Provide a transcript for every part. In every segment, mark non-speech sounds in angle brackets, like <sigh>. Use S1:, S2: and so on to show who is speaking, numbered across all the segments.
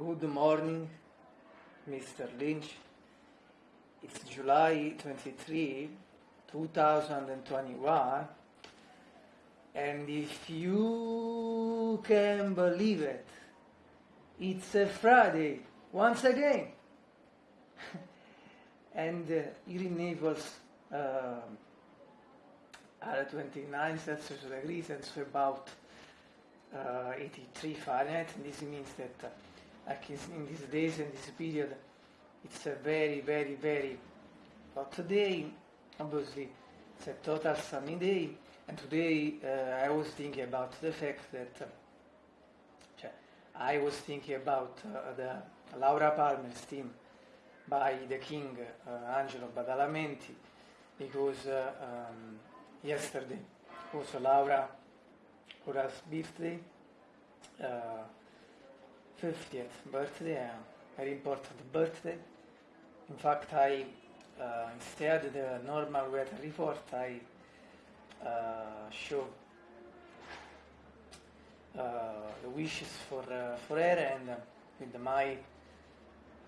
S1: Good morning, Mr. Lynch. It's July 23, 2021, and if you can believe it, it's a Friday once again. <laughs> and uh, here in Naples uh, are 29 Celsius degrees and so about uh, 83 Fahrenheit. This means that uh, like in these days and this period, it's a very, very, very hot day. Obviously, it's a total sunny day. And today uh, I was thinking about the fact that uh, I was thinking about uh, the Laura Palmer's theme by the king uh, Angelo Badalamenti because uh, um, yesterday was Laura Laura's birthday. Uh, 50th birthday, a very important birthday. In fact, I, uh, instead the normal weather report, I uh, show uh, the wishes for, uh, for her and uh, with my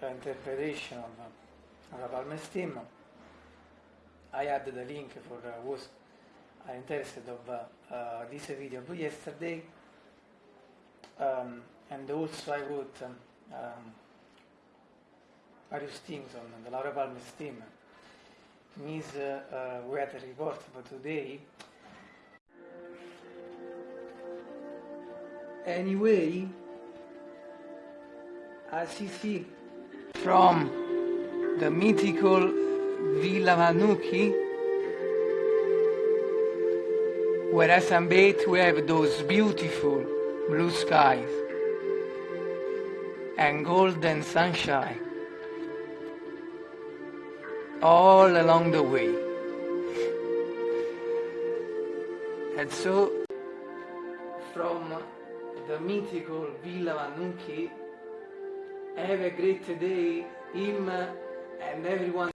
S1: interpretation of uh, Palmer's theme. I added the link for uh, was interested of uh, this video yesterday. Um, and also I wrote um, um, various things on the Laura Palmer's team. In his uh, uh, weather report for today. Anyway, as you see from the mythical Villa Vannucchi, where at Sambate we have those beautiful blue skies and golden sunshine all along the way. And so, from the mythical Villa Vannucchi, have a great day, him and everyone